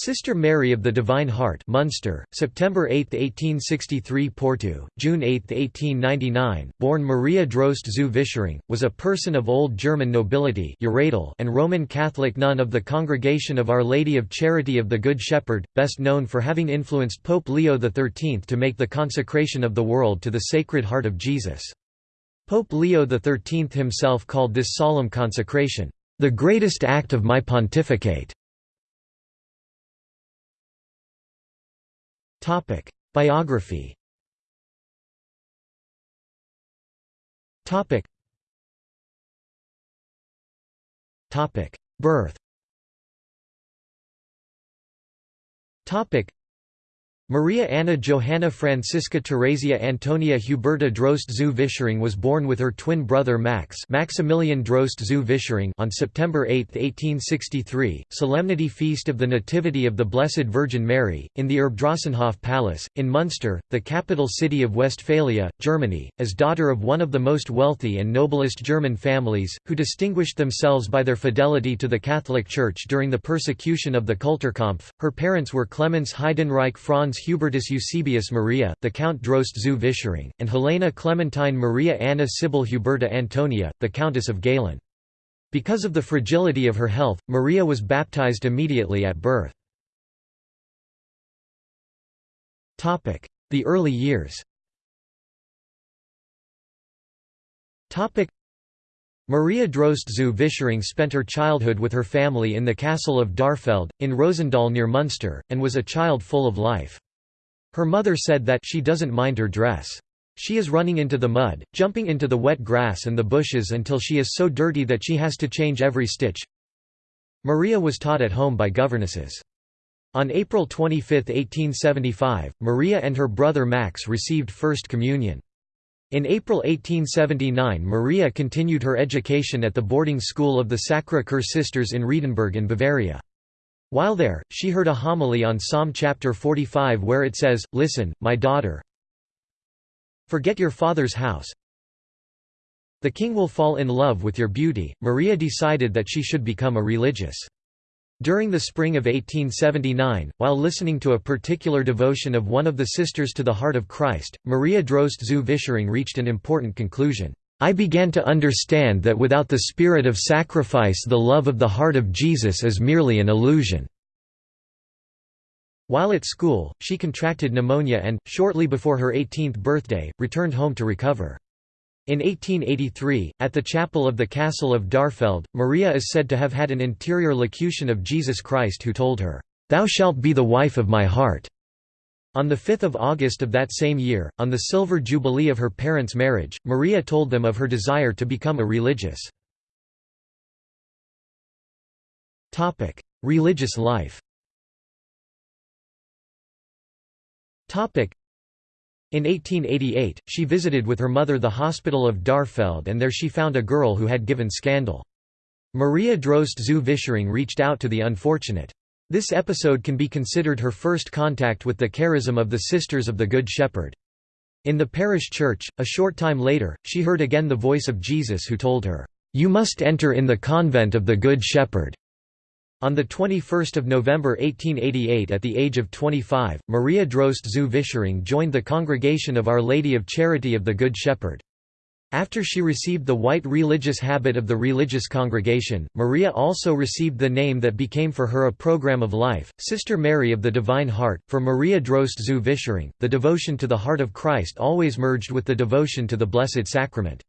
Sister Mary of the Divine Heart Munster, September 8, 1863 Porto, June 8, 1899, born Maria Droste zu Vischering, was a person of Old German nobility and Roman Catholic nun of the Congregation of Our Lady of Charity of the Good Shepherd, best known for having influenced Pope Leo XIII to make the consecration of the world to the Sacred Heart of Jesus. Pope Leo XIII himself called this solemn consecration, "...the greatest act of my pontificate." Topic: Biography. Topic. Topic: Birth. Topic: Maria Anna Johanna Francisca Theresia Antonia Huberta Droste zu Vischering was born with her twin brother Max Maximilian Droste zu Vischering on September 8, 1863, Solemnity Feast of the Nativity of the Blessed Virgin Mary, in the Erbdrostenhof Palace, in Munster, the capital city of Westphalia, Germany, as daughter of one of the most wealthy and noblest German families, who distinguished themselves by their fidelity to the Catholic Church during the persecution of the Kulturkampf. Her parents were Clemens Heidenreich Franz Hubertus Eusebius Maria, the Count Droste zu Vischering, and Helena Clementine Maria Anna Sibyl Huberta Antonia, the Countess of Galen. Because of the fragility of her health, Maria was baptized immediately at birth. The early years Maria Droste zu Vischering spent her childhood with her family in the castle of Darfeld, in Rosendahl near Munster, and was a child full of life. Her mother said that she doesn't mind her dress. She is running into the mud, jumping into the wet grass and the bushes until she is so dirty that she has to change every stitch. Maria was taught at home by governesses. On April 25, 1875, Maria and her brother Max received First Communion. In April 1879 Maria continued her education at the boarding school of the Sacre Coeur Sisters in Riedenburg in Bavaria. While there, she heard a homily on Psalm chapter 45 where it says, Listen, my daughter, forget your father's house. The king will fall in love with your beauty. Maria decided that she should become a religious. During the spring of 1879, while listening to a particular devotion of one of the Sisters to the Heart of Christ, Maria Droste zu Vischering reached an important conclusion. I began to understand that without the spirit of sacrifice the love of the heart of Jesus is merely an illusion." While at school, she contracted pneumonia and, shortly before her 18th birthday, returned home to recover. In 1883, at the chapel of the castle of Darfeld, Maria is said to have had an interior locution of Jesus Christ who told her, "'Thou shalt be the wife of my heart'". On 5 August of that same year, on the silver jubilee of her parents' marriage, Maria told them of her desire to become a religious. religious life in 1888, she visited with her mother the hospital of Darfeld and there she found a girl who had given scandal. Maria Droste zu Vischering reached out to the unfortunate. This episode can be considered her first contact with the charism of the Sisters of the Good Shepherd. In the parish church, a short time later, she heard again the voice of Jesus who told her, "'You must enter in the convent of the Good Shepherd." On 21 November 1888 at the age of 25, Maria Droste zu Vischering joined the Congregation of Our Lady of Charity of the Good Shepherd. After she received the white religious habit of the religious congregation, Maria also received the name that became for her a program of life, Sister Mary of the Divine Heart. For Maria Droste zu Vischering, the devotion to the Heart of Christ always merged with the devotion to the Blessed Sacrament.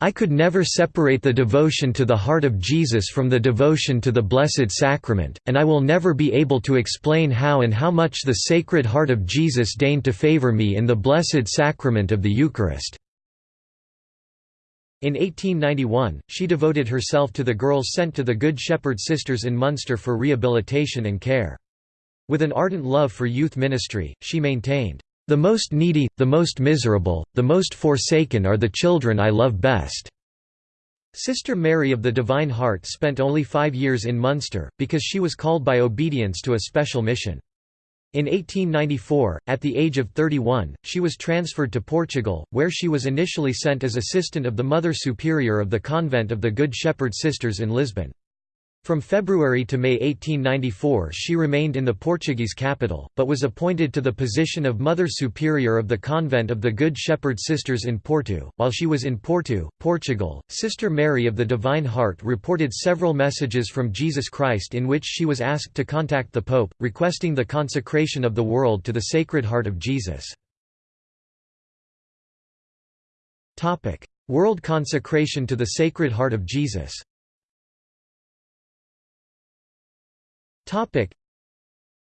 I could never separate the devotion to the heart of Jesus from the devotion to the Blessed Sacrament, and I will never be able to explain how and how much the Sacred Heart of Jesus deigned to favor me in the Blessed Sacrament of the Eucharist. In 1891, she devoted herself to the girls sent to the Good Shepherd Sisters in Munster for rehabilitation and care. With an ardent love for youth ministry, she maintained, "...the most needy, the most miserable, the most forsaken are the children I love best." Sister Mary of the Divine Heart spent only five years in Munster, because she was called by obedience to a special mission. In 1894, at the age of 31, she was transferred to Portugal, where she was initially sent as assistant of the Mother Superior of the Convent of the Good Shepherd Sisters in Lisbon. From February to May 1894 she remained in the Portuguese capital, but was appointed to the position of Mother Superior of the Convent of the Good Shepherd Sisters in Porto. While she was in Porto, Portugal, Sister Mary of the Divine Heart reported several messages from Jesus Christ in which she was asked to contact the Pope, requesting the consecration of the world to the Sacred Heart of Jesus. World consecration to the Sacred Heart of Jesus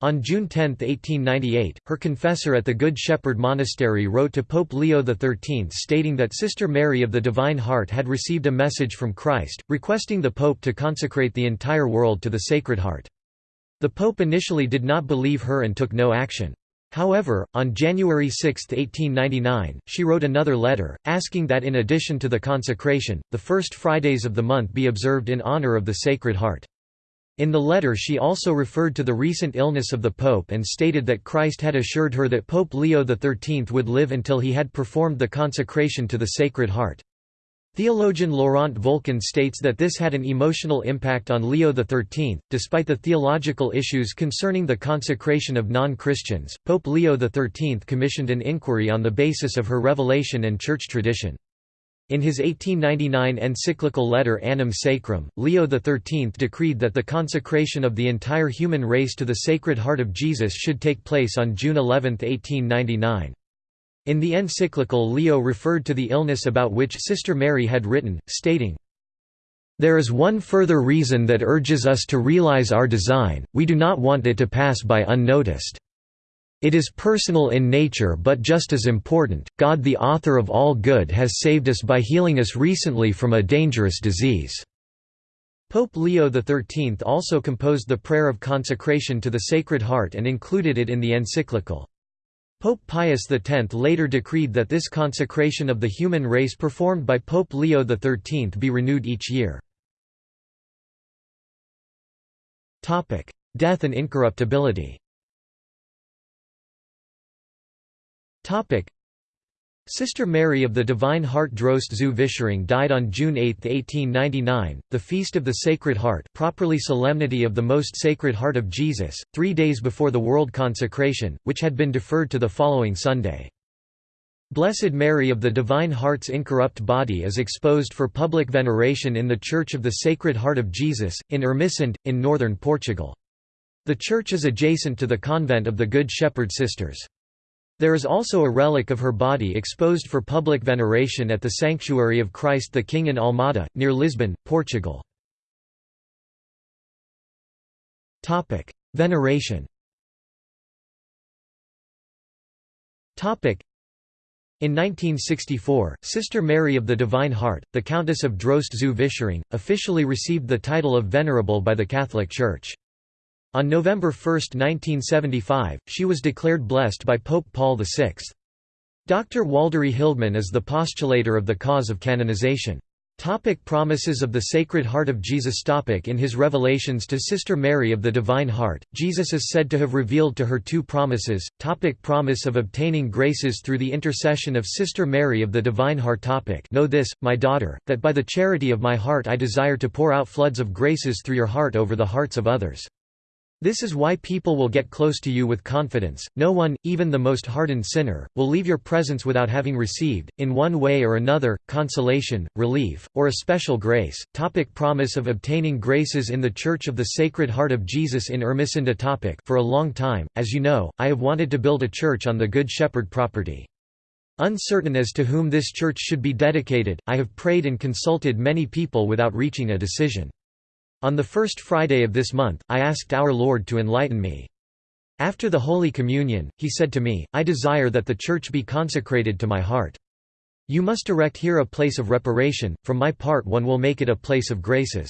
On June 10, 1898, her confessor at the Good Shepherd Monastery wrote to Pope Leo XIII stating that Sister Mary of the Divine Heart had received a message from Christ, requesting the Pope to consecrate the entire world to the Sacred Heart. The Pope initially did not believe her and took no action. However, on January 6, 1899, she wrote another letter, asking that in addition to the consecration, the first Fridays of the month be observed in honor of the Sacred Heart. In the letter she also referred to the recent illness of the Pope and stated that Christ had assured her that Pope Leo XIII would live until he had performed the consecration to the Sacred Heart. Theologian Laurent Volken states that this had an emotional impact on Leo XIII. Despite the theological issues concerning the consecration of non-Christians, Pope Leo XIII commissioned an inquiry on the basis of her revelation and church tradition. In his 1899 encyclical letter Annum Sacrum, Leo XIII decreed that the consecration of the entire human race to the Sacred Heart of Jesus should take place on June 11, 1899. In the encyclical Leo referred to the illness about which Sister Mary had written, stating, There is one further reason that urges us to realize our design, we do not want it to pass by unnoticed. It is personal in nature but just as important, God the author of all good has saved us by healing us recently from a dangerous disease." Pope Leo XIII also composed the prayer of consecration to the Sacred Heart and included it in the encyclical. Pope Pius X later decreed that this consecration of the human race performed by Pope Leo XIII be renewed each year. Death and incorruptibility Sister Mary of the Divine Heart Droste zu Vischering died on June 8, 1899, the Feast of the Sacred Heart properly Solemnity of the Most Sacred Heart of Jesus, three days before the world consecration, which had been deferred to the following Sunday. Blessed Mary of the Divine Heart's incorrupt body is exposed for public veneration in the Church of the Sacred Heart of Jesus, in Ermesinde, in northern Portugal. The church is adjacent to the convent of the Good Shepherd Sisters. There is also a relic of her body exposed for public veneration at the Sanctuary of Christ the King in Almada, near Lisbon, Portugal. Veneration in 1964, Sister Mary of the Divine Heart, the Countess of Droste zu Vischering, officially received the title of Venerable by the Catholic Church. On November 1, 1975, she was declared blessed by Pope Paul VI. Dr. Waldery Hilgeman is the postulator of the cause of canonization. Topic promises of the Sacred Heart of Jesus Topic In his revelations to Sister Mary of the Divine Heart, Jesus is said to have revealed to her two promises, topic Promise of obtaining graces through the intercession of Sister Mary of the Divine Heart topic Know this, my daughter, that by the charity of my heart I desire to pour out floods of graces through your heart over the hearts of others. This is why people will get close to you with confidence. No one, even the most hardened sinner, will leave your presence without having received, in one way or another, consolation, relief, or a special grace. Topic promise of obtaining graces in the Church of the Sacred Heart of Jesus in Ermesinde topic For a long time, as you know, I have wanted to build a church on the Good Shepherd property. Uncertain as to whom this church should be dedicated, I have prayed and consulted many people without reaching a decision. On the first Friday of this month, I asked our Lord to enlighten me. After the Holy Communion, he said to me, I desire that the Church be consecrated to my heart. You must erect here a place of reparation, from my part one will make it a place of graces.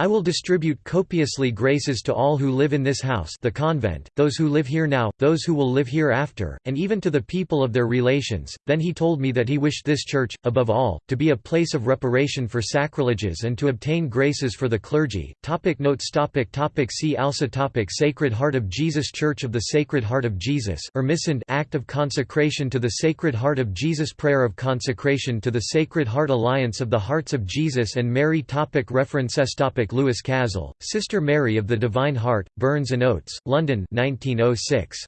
I will distribute copiously graces to all who live in this house the convent, those who live here now, those who will live hereafter, and even to the people of their relations. Then he told me that he wished this church, above all, to be a place of reparation for sacrileges and to obtain graces for the clergy. Topic notes. Topic topic. See also topic. Sacred Heart of Jesus. Church of the Sacred Heart of Jesus. Ermesinde Act of Consecration to the Sacred Heart of Jesus. Prayer of Consecration to the Sacred Heart. Alliance of the Hearts of Jesus and Mary. Topic. References. Topic Catholic Louis Cazel, Sister Mary of the Divine Heart, Burns and Oates, London 1906.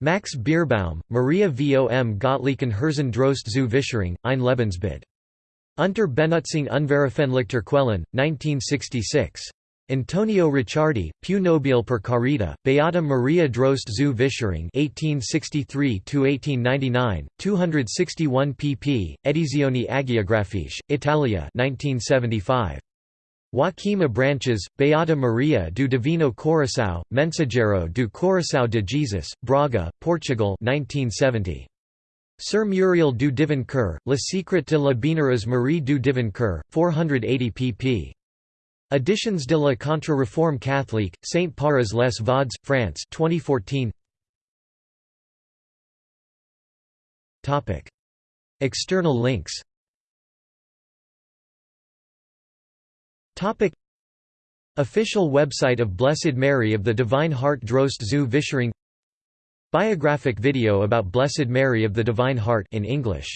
Max Bierbaum, Maria vom Gottlichen Herzen Droste zu Vischering, ein Lebensbild. Unter Benutzung unveröffentlichter Quellen, 1966. Antonio Ricciardi, Più nobile per carita, Beata Maria Droste zu Vischering 1863–1899, 261 pp. Edizioni Agiografiche, Italia 1975. Joaquim Branches, Beata Maria do Divino Coração, Mensageiro do Coração de Jesus, Braga, Portugal 1970. Sir Muriel du Divin Cœur, Le Secret de la Bienheureuse Marie du Divin Cœur, 480 pp. Editions de la Contre-Réforme catholique, Saint Parres les Vaudes, France 2014. External links Official website of Blessed Mary of the Divine Heart Droste zu Vischering Biographic video about Blessed Mary of the Divine Heart in English